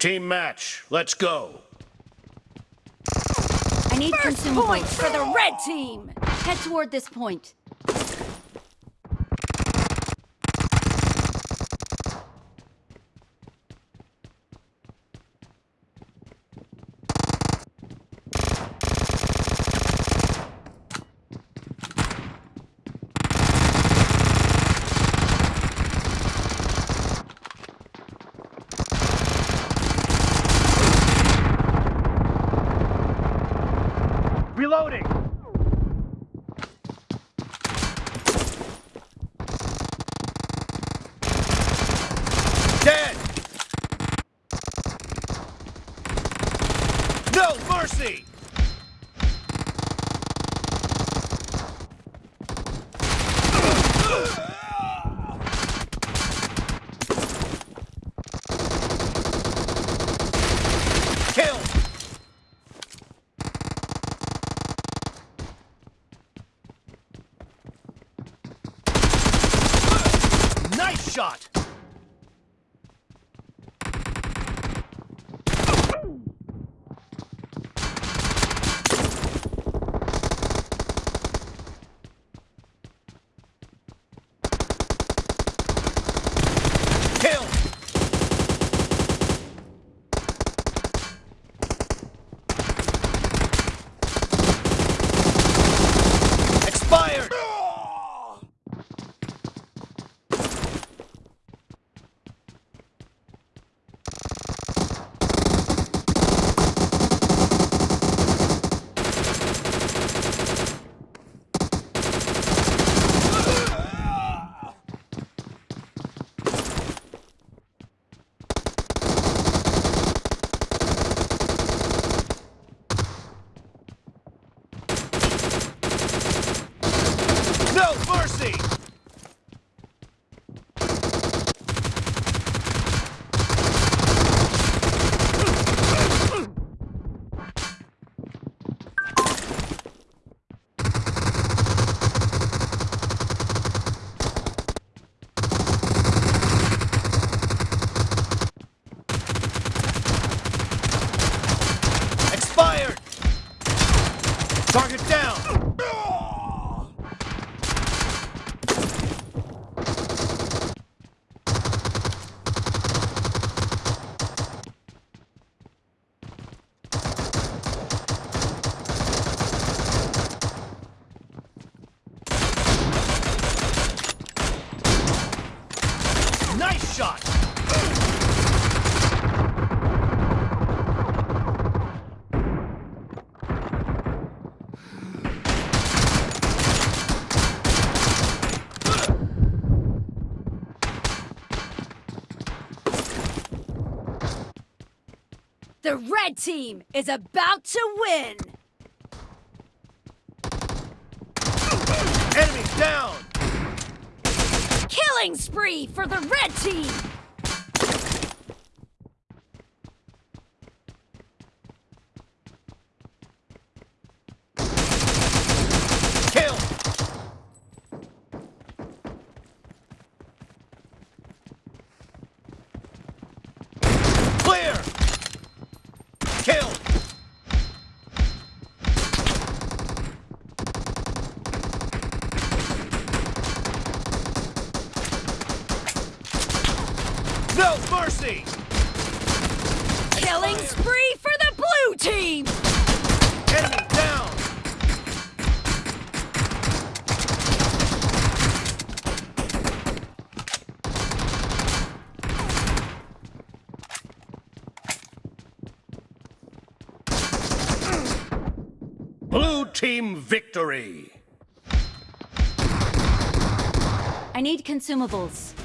Team match, let's go. I need First consumables. point for the red team. Head toward this point. Reloading! Dead! No mercy! The red team is about to win. Enemy down! Killing spree for the red team. Mercy! Killing spree for the blue team. Enemy down! Blue team victory! I need consumables.